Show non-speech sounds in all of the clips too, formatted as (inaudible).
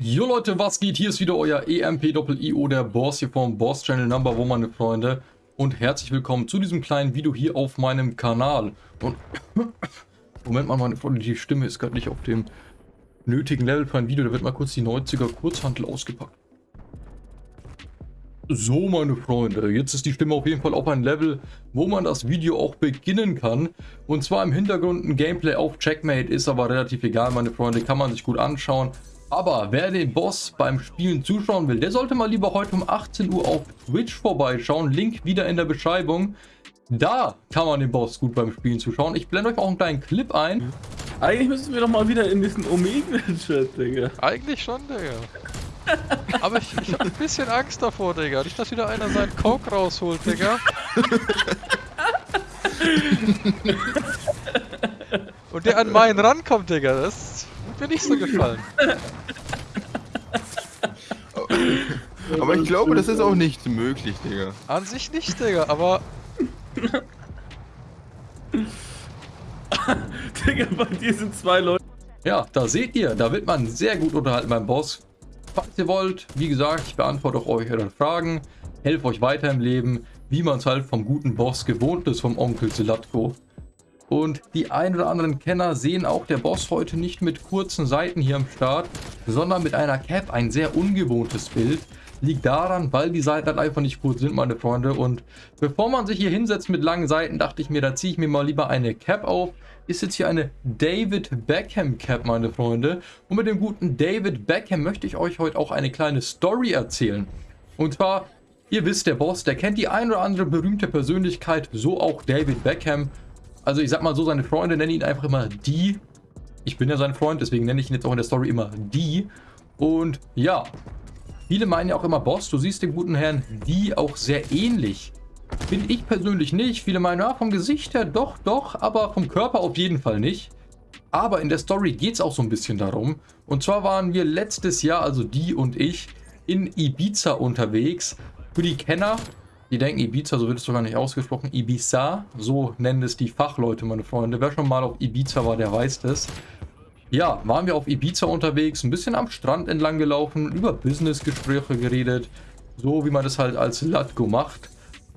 Jo Leute, was geht? Hier ist wieder euer EMP-IO, der Boss hier vom Boss Channel Number One, meine Freunde. Und herzlich willkommen zu diesem kleinen Video hier auf meinem Kanal. Und (coughs) Moment mal, meine Freunde, die Stimme ist gerade nicht auf dem nötigen Level für ein Video. Da wird mal kurz die 90er Kurzhantel ausgepackt. So, meine Freunde, jetzt ist die Stimme auf jeden Fall auf ein Level, wo man das Video auch beginnen kann. Und zwar im Hintergrund ein Gameplay auf Checkmate, ist aber relativ egal, meine Freunde, kann man sich gut anschauen. Aber wer den Boss beim Spielen zuschauen will, der sollte mal lieber heute um 18 Uhr auf Twitch vorbeischauen. Link wieder in der Beschreibung. Da kann man den Boss gut beim Spielen zuschauen. Ich blende euch auch einen kleinen Clip ein. Eigentlich müssen wir doch mal wieder in diesen Omega-Chat, Digga. Eigentlich schon, Digga. (laughs) Aber ich, ich hab ein bisschen Angst davor, Digga. Nicht, dass wieder einer seinen Coke rausholt, Digga. Und der an meinen rankommt, Digga. Das wird mir nicht so gefallen. Aber ich glaube, das ist auch nicht möglich, Digga. An sich nicht, Digga, aber (laughs) Digga, bei dir sind zwei Leute. Ja, da seht ihr, da wird man sehr gut unterhalten beim Boss. Falls ihr wollt, wie gesagt, ich beantworte auch eure Fragen, helfe euch weiter im Leben, wie man es halt vom guten Boss gewohnt ist, vom Onkel Zelatko. Und die ein oder anderen Kenner sehen auch der Boss heute nicht mit kurzen Seiten hier am Start, sondern mit einer Cap, ein sehr ungewohntes Bild. Liegt daran, weil die Seiten halt einfach nicht kurz sind, meine Freunde. Und bevor man sich hier hinsetzt mit langen Seiten, dachte ich mir, da ziehe ich mir mal lieber eine Cap auf. Ist jetzt hier eine David Beckham Cap, meine Freunde. Und mit dem guten David Beckham möchte ich euch heute auch eine kleine Story erzählen. Und zwar, ihr wisst, der Boss, der kennt die ein oder andere berühmte Persönlichkeit, so auch David Beckham. Also ich sag mal so, seine Freunde nennen ihn einfach immer die. Ich bin ja sein Freund, deswegen nenne ich ihn jetzt auch in der Story immer die. Und ja, Viele meinen ja auch immer, Boss, du siehst den guten Herrn die auch sehr ähnlich. Bin ich persönlich nicht. Viele meinen, ja, vom Gesicht her doch, doch, aber vom Körper auf jeden Fall nicht. Aber in der Story geht es auch so ein bisschen darum. Und zwar waren wir letztes Jahr, also die und ich, in Ibiza unterwegs. Für die Kenner, die denken Ibiza, so wird es sogar nicht ausgesprochen, Ibiza, so nennen es die Fachleute, meine Freunde. Wer schon mal auf Ibiza war, der weiß das. Ja, waren wir auf Ibiza unterwegs, ein bisschen am Strand entlang gelaufen, über Businessgespräche geredet, so wie man das halt als Latgo macht.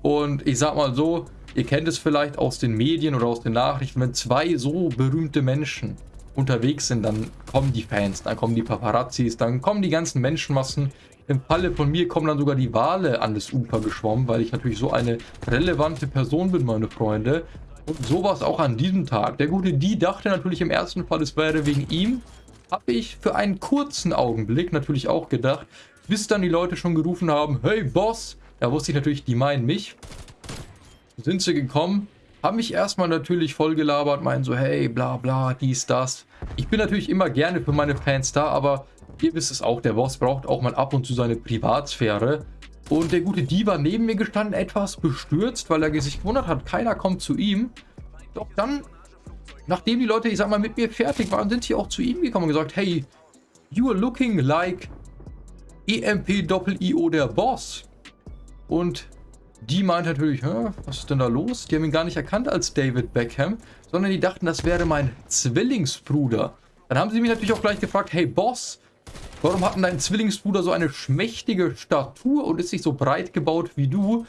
Und ich sag mal so, ihr kennt es vielleicht aus den Medien oder aus den Nachrichten, wenn zwei so berühmte Menschen unterwegs sind, dann kommen die Fans, dann kommen die Paparazzis, dann kommen die ganzen Menschenmassen. Im Falle von mir kommen dann sogar die Wale an das Ufer geschwommen, weil ich natürlich so eine relevante Person bin, meine Freunde. Und so war es auch an diesem Tag. Der gute Die dachte natürlich im ersten Fall, es wäre wegen ihm. Habe ich für einen kurzen Augenblick natürlich auch gedacht, bis dann die Leute schon gerufen haben, hey Boss, da wusste ich natürlich, die meinen mich. Sind sie gekommen, haben mich erstmal natürlich voll gelabert, meinen so, hey, bla bla, dies, das. Ich bin natürlich immer gerne für meine Fans da, aber ihr wisst es auch, der Boss braucht auch mal ab und zu seine Privatsphäre. Und der gute Die war neben mir gestanden, etwas bestürzt, weil er sich gewundert hat, keiner kommt zu ihm. Doch dann, nachdem die Leute, ich sag mal, mit mir fertig waren, sind sie auch zu ihm gekommen und gesagt, hey, you are looking like EMP-Doppel-IO der Boss. Und die meint natürlich, was ist denn da los? Die haben ihn gar nicht erkannt als David Beckham, sondern die dachten, das wäre mein Zwillingsbruder. Dann haben sie mich natürlich auch gleich gefragt, hey Boss, Warum hat denn dein Zwillingsbruder so eine schmächtige Statur und ist nicht so breit gebaut wie du?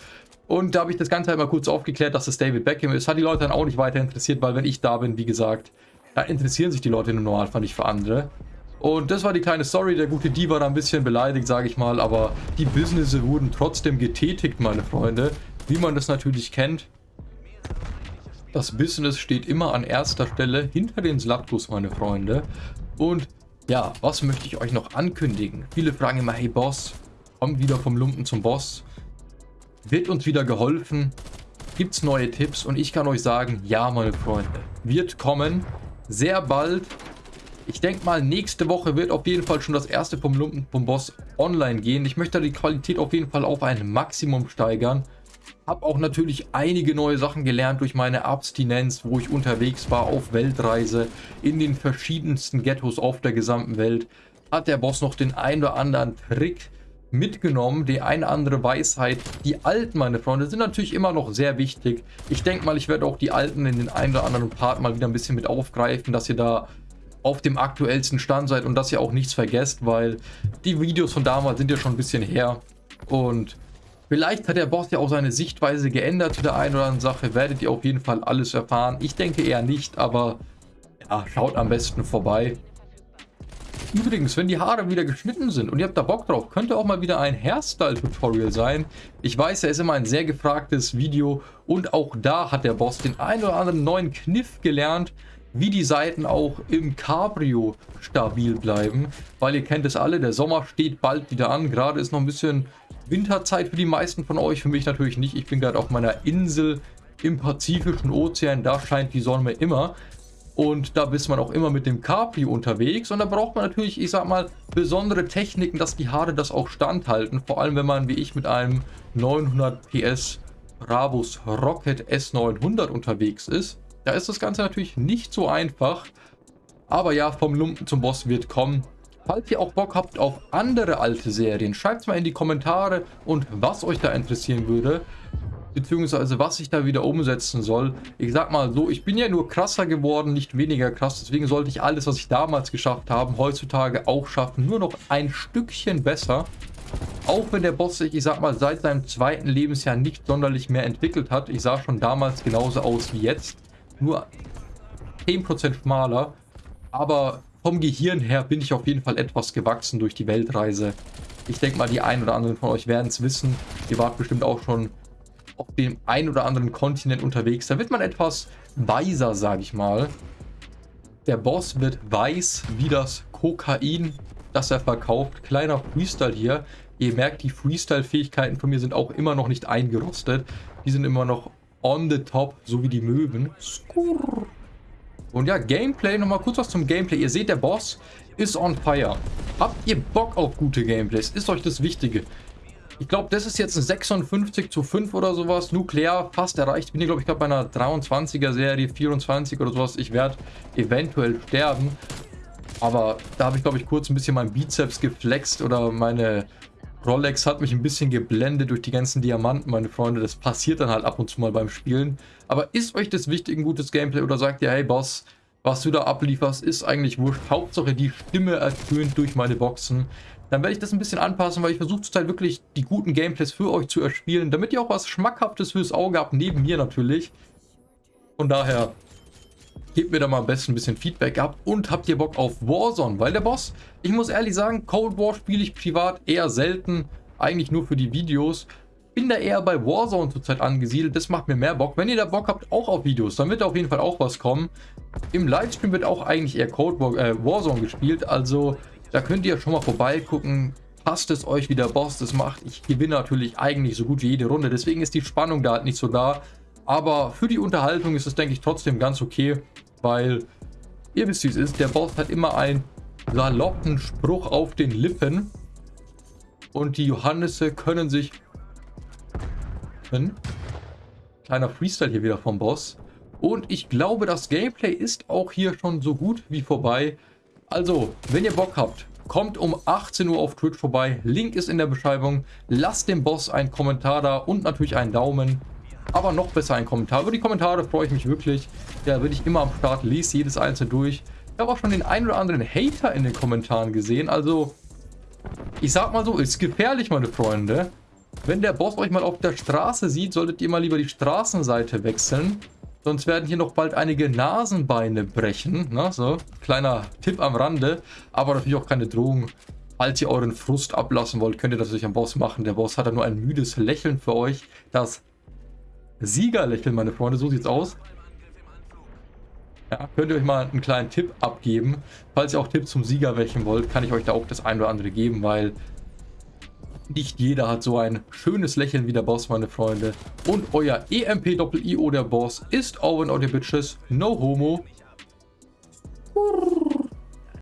Und da habe ich das Ganze halt mal kurz aufgeklärt, dass es David Beckham ist. Hat die Leute dann auch nicht weiter interessiert, weil wenn ich da bin, wie gesagt, da interessieren sich die Leute im Normalfall nicht für andere. Und das war die kleine Story. Der gute Die war da ein bisschen beleidigt, sage ich mal. Aber die Businesse wurden trotzdem getätigt, meine Freunde. Wie man das natürlich kennt. Das Business steht immer an erster Stelle hinter den Slatkos, meine Freunde. Und ja, was möchte ich euch noch ankündigen? Viele fragen immer, hey Boss, komm wieder vom Lumpen zum Boss. Wird uns wieder geholfen? Gibt es neue Tipps? Und ich kann euch sagen, ja, meine Freunde, wird kommen. Sehr bald. Ich denke mal, nächste Woche wird auf jeden Fall schon das erste vom Lumpen vom Boss online gehen. Ich möchte die Qualität auf jeden Fall auf ein Maximum steigern. Habe auch natürlich einige neue Sachen gelernt durch meine Abstinenz, wo ich unterwegs war auf Weltreise in den verschiedensten Ghettos auf der gesamten Welt. Hat der Boss noch den ein oder anderen Trick mitgenommen, die eine andere Weisheit. Die alten, meine Freunde, sind natürlich immer noch sehr wichtig. Ich denke mal, ich werde auch die alten in den einen oder anderen Part mal wieder ein bisschen mit aufgreifen, dass ihr da auf dem aktuellsten Stand seid und dass ihr auch nichts vergesst, weil die Videos von damals sind ja schon ein bisschen her. Und vielleicht hat der Boss ja auch seine Sichtweise geändert zu der einen oder anderen Sache. Werdet ihr auf jeden Fall alles erfahren. Ich denke eher nicht, aber ja, schaut am besten vorbei. Übrigens, wenn die Haare wieder geschnitten sind und ihr habt da Bock drauf, könnte auch mal wieder ein Hairstyle-Tutorial sein. Ich weiß, er ist immer ein sehr gefragtes Video und auch da hat der Boss den ein oder anderen neuen Kniff gelernt, wie die Seiten auch im Cabrio stabil bleiben. Weil ihr kennt es alle, der Sommer steht bald wieder an. Gerade ist noch ein bisschen Winterzeit für die meisten von euch, für mich natürlich nicht. Ich bin gerade auf meiner Insel im Pazifischen Ozean, da scheint die Sonne immer. Und da ist man auch immer mit dem Capri unterwegs. Und da braucht man natürlich, ich sag mal, besondere Techniken, dass die Haare das auch standhalten. Vor allem, wenn man wie ich mit einem 900 PS Brabus Rocket S900 unterwegs ist. Da ist das Ganze natürlich nicht so einfach. Aber ja, vom Lumpen zum Boss wird kommen. Falls ihr auch Bock habt auf andere alte Serien, schreibt es mal in die Kommentare und was euch da interessieren würde beziehungsweise was ich da wieder umsetzen soll. Ich sag mal so, ich bin ja nur krasser geworden, nicht weniger krass. Deswegen sollte ich alles, was ich damals geschafft habe, heutzutage auch schaffen. Nur noch ein Stückchen besser. Auch wenn der Boss sich, ich sag mal, seit seinem zweiten Lebensjahr nicht sonderlich mehr entwickelt hat. Ich sah schon damals genauso aus wie jetzt. Nur 10% schmaler. Aber vom Gehirn her bin ich auf jeden Fall etwas gewachsen durch die Weltreise. Ich denke mal, die einen oder anderen von euch werden es wissen. Ihr wart bestimmt auch schon auf dem ein oder anderen Kontinent unterwegs. Da wird man etwas weiser, sage ich mal. Der Boss wird weiß wie das Kokain, das er verkauft. Kleiner Freestyle hier. Ihr merkt, die Freestyle-Fähigkeiten von mir sind auch immer noch nicht eingerostet. Die sind immer noch on the top, so wie die Möwen. Skurr. Und ja, Gameplay, nochmal kurz was zum Gameplay. Ihr seht, der Boss ist on fire. Habt ihr Bock auf gute Gameplays? Ist euch das Wichtige? Ich glaube, das ist jetzt ein 56 zu 5 oder sowas. Nuklear fast erreicht. Bin ich, glaube ich, gerade bei einer 23er Serie, 24 oder sowas. Ich werde eventuell sterben. Aber da habe ich, glaube ich, kurz ein bisschen mein Bizeps geflext oder meine Rolex hat mich ein bisschen geblendet durch die ganzen Diamanten, meine Freunde. Das passiert dann halt ab und zu mal beim Spielen. Aber ist euch das wichtig, ein gutes Gameplay oder sagt ihr, hey Boss, was du da ablieferst, ist eigentlich wurscht. Hauptsache die Stimme ertönt durch meine Boxen dann werde ich das ein bisschen anpassen, weil ich versuche zurzeit wirklich die guten Gameplays für euch zu erspielen, damit ihr auch was Schmackhaftes fürs Auge habt, neben mir natürlich. Von daher, gebt mir da mal am besten ein bisschen Feedback ab und habt ihr Bock auf Warzone, weil der Boss, ich muss ehrlich sagen, Cold War spiele ich privat eher selten, eigentlich nur für die Videos. Bin da eher bei Warzone zurzeit angesiedelt, das macht mir mehr Bock. Wenn ihr da Bock habt, auch auf Videos, dann wird auf jeden Fall auch was kommen. Im Livestream wird auch eigentlich eher Cold War, äh, Warzone gespielt, also da könnt ihr schon mal vorbeigucken. Passt es euch, wie der Boss das macht. Ich gewinne natürlich eigentlich so gut wie jede Runde. Deswegen ist die Spannung da halt nicht so da. Aber für die Unterhaltung ist es, denke ich, trotzdem ganz okay. Weil, ihr wisst, wie es ist. Der Boss hat immer einen saloppen Spruch auf den Lippen. Und die Johannisse können sich... Kleiner Freestyle hier wieder vom Boss. Und ich glaube, das Gameplay ist auch hier schon so gut wie vorbei. Also, wenn ihr Bock habt, kommt um 18 Uhr auf Twitch vorbei. Link ist in der Beschreibung. Lasst dem Boss einen Kommentar da und natürlich einen Daumen. Aber noch besser einen Kommentar. Über die Kommentare freue ich mich wirklich. Da bin ich immer am Start, lese jedes einzelne durch. Ich habe auch schon den einen oder anderen Hater in den Kommentaren gesehen. Also, ich sag mal so, ist gefährlich, meine Freunde. Wenn der Boss euch mal auf der Straße sieht, solltet ihr mal lieber die Straßenseite wechseln. Sonst werden hier noch bald einige Nasenbeine brechen. Na, so, kleiner Tipp am Rande. Aber natürlich auch keine Drohung. Falls ihr euren Frust ablassen wollt, könnt ihr das natürlich am Boss machen. Der Boss hat ja nur ein müdes Lächeln für euch. Das Siegerlächeln, meine Freunde. So sieht's aus. Ja, könnt ihr euch mal einen kleinen Tipp abgeben. Falls ihr auch Tipps zum Sieger welchen wollt, kann ich euch da auch das ein oder andere geben, weil nicht jeder hat so ein schönes Lächeln wie der Boss, meine Freunde. Und euer EMP-Doppel-IO, der Boss, ist Owen or the Bitches. No homo.